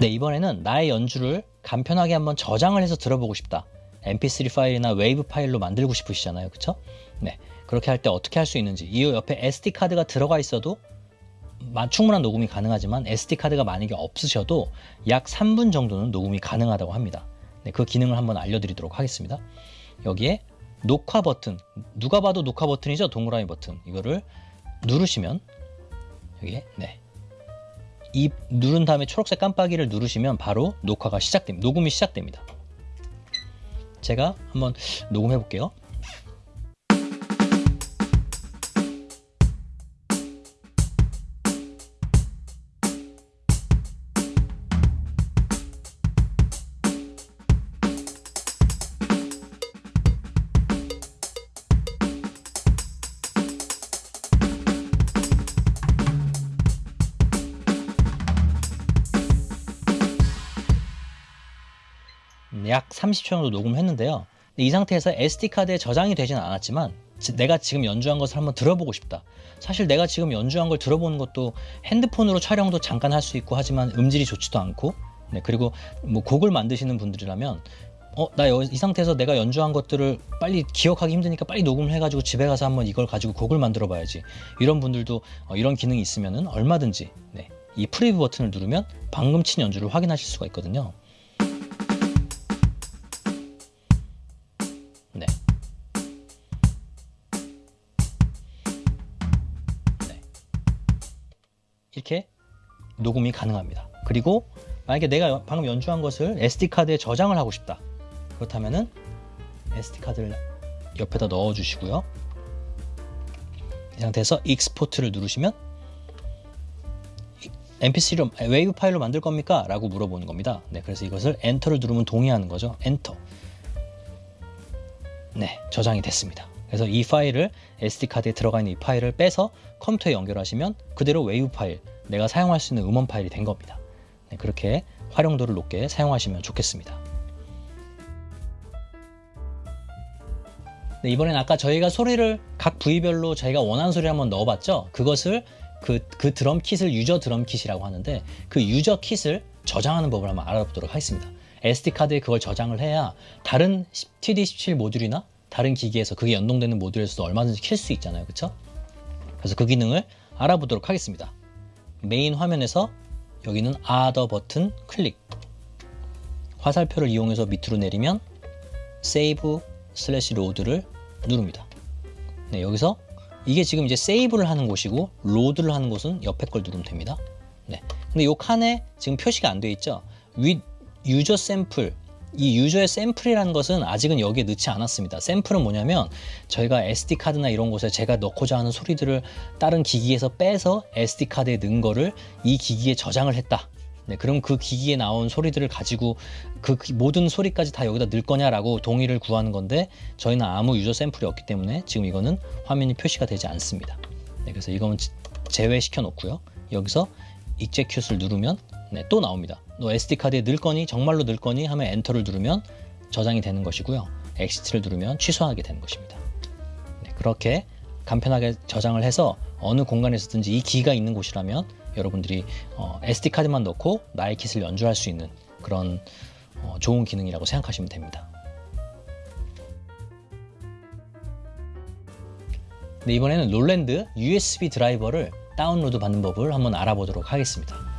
네, 이번에는 나의 연주를 간편하게 한번 저장을 해서 들어보고 싶다. mp3 파일이나 웨이브 파일로 만들고 싶으시잖아요. 그쵸? 네. 그렇게 할 때 어떻게 할 수 있는지. 이 옆에 SD카드가 들어가 있어도 충분한 녹음이 가능하지만 SD카드가 만약에 없으셔도 약 3분 정도는 녹음이 가능하다고 합니다. 네, 그 기능을 한번 알려드리도록 하겠습니다. 여기에 녹화 버튼, 누가 봐도 녹화 버튼이죠? 동그라미 버튼. 이거를 누르시면 여기에 네. 이 누른 다음에 초록색 깜빡이를 누르시면 바로 녹화가 시작됩니다. 녹음이 시작됩니다. 제가 한번 녹음해 볼게요. 약 30초 정도 녹음했는데요. 이 상태에서 SD카드에 저장이 되지는 않았지만 내가 지금 연주한 것을 한번 들어보고 싶다. 사실 내가 지금 연주한 걸 들어보는 것도 핸드폰으로 촬영도 잠깐 할 수 있고 하지만 음질이 좋지도 않고 네, 그리고 뭐 곡을 만드시는 분들이라면 어, 나 이 상태에서 내가 연주한 것들을 빨리 기억하기 힘드니까 빨리 녹음을 해가지고 집에 가서 한번 이걸 가지고 곡을 만들어 봐야지. 이런 분들도 어, 이런 기능이 있으면은 얼마든지 네, 이 프리뷰 버튼을 누르면 방금 친 연주를 확인하실 수가 있거든요. 이렇게 녹음이 가능합니다. 그리고 만약에 내가 방금 연주한 것을 SD카드에 저장을 하고 싶다. 그렇다면은 SD카드를 옆에다 넣어 주시고요. 이 상태에서 export를 누르시면 mp3로 wave 파일로 만들 겁니까? 라고 물어보는 겁니다. 네, 그래서 이것을 enter를 누르면 동의하는 거죠. 엔터. 네, 저장이 됐습니다. 그래서 이 파일을 SD카드에 들어가 있는 이 파일을 빼서 컴퓨터에 연결하시면 그대로 웨이브 파일, 내가 사용할 수 있는 음원 파일이 된 겁니다. 네, 그렇게 활용도를 높게 사용하시면 좋겠습니다. 네, 이번엔 아까 저희가 소리를 각 부위별로 저희가 원하는 소리 한번 넣어봤죠? 그것을 그, 그 drum kit을 user drum kit이라고 하는데 그 user kit을 저장하는 법을 한번 알아보도록 하겠습니다. SD카드에 그걸 저장을 해야 다른 TD17 모듈이나 다른 기기에서 그게 연동되는 모듈에서도 얼마든지 킬 수 있잖아요. 그렇죠? 그래서 그 기능을 알아보도록 하겠습니다. 메인 화면에서 여기는 other 버튼 클릭 화살표를 이용해서 밑으로 내리면 save slash load를 누릅니다. 네, 여기서 이게 지금 이제 save를 하는 곳이고 load를 하는 곳은 옆에 걸 누르면 됩니다. 네. 근데 이 칸에 지금 표시가 안 되어 있죠. with user sample 이 유저의 샘플이라는 것은 아직은 여기에 넣지 않았습니다. 샘플은 뭐냐면 저희가 SD카드나 이런 곳에 제가 넣고자 하는 소리들을 다른 기기에서 빼서 SD카드에 넣은 거를 이 기기에 저장을 했다. 네, 그럼 그 기기에 나온 소리들을 가지고 그 모든 소리까지 다 여기다 넣을 거냐라고 동의를 구하는 건데 저희는 아무 user 샘플이 없기 때문에 지금 이거는 화면이 표시가 되지 않습니다. 네, 그래서 이거는 제외시켜 놓고요. 여기서 execute를 누르면 네, 또 나옵니다. 너 SD카드에 넣을 거니? 정말로 넣을 거니? 하면 enter를 누르면 저장이 되는 것이고요. exit를 누르면 취소하게 되는 것입니다. 네, 그렇게 간편하게 저장을 해서 어느 공간에서든지 이 기가 있는 곳이라면 여러분들이 어, SD카드만 넣고 나의 킷을 연주할 수 있는 그런 어, 좋은 기능이라고 생각하시면 됩니다. 네, 이번에는 롤랜드 USB 드라이버를 다운로드 받는 법을 한번 알아보도록 하겠습니다.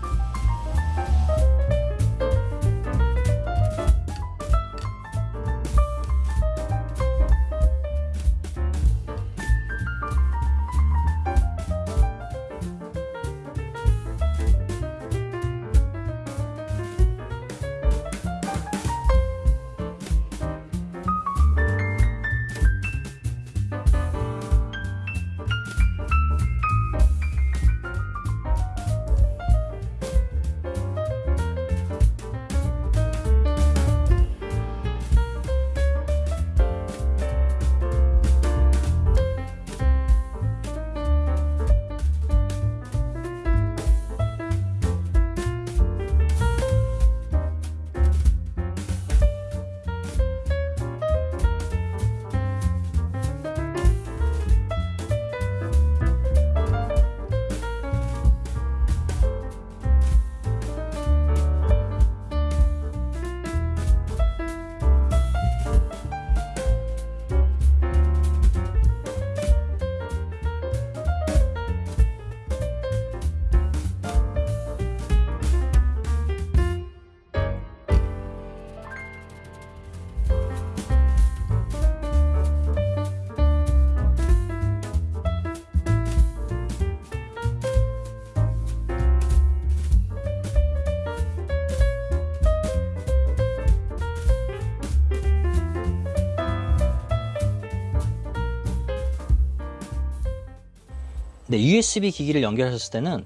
네, USB 기기를 연결하셨을 때는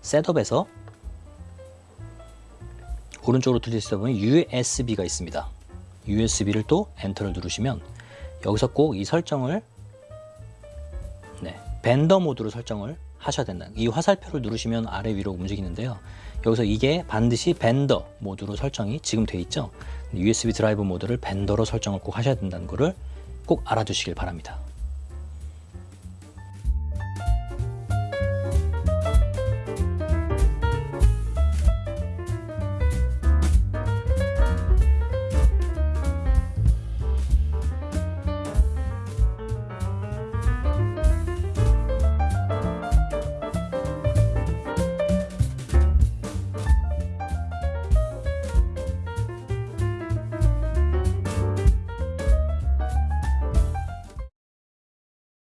setup에서 오른쪽으로 돌리시다 보면 USB가 있습니다. USB를 또 enter를 누르시면 여기서 꼭 이 설정을 네, vendor mode로 설정을 하셔야 된다. 이 화살표를 누르시면 아래 위로 움직이는데요. 여기서 이게 반드시 vendor mode로 설정이 지금 돼 있죠. USB 드라이브 모드를 벤더로 설정을 꼭 하셔야 된다는 것을 꼭 알아두시길 바랍니다.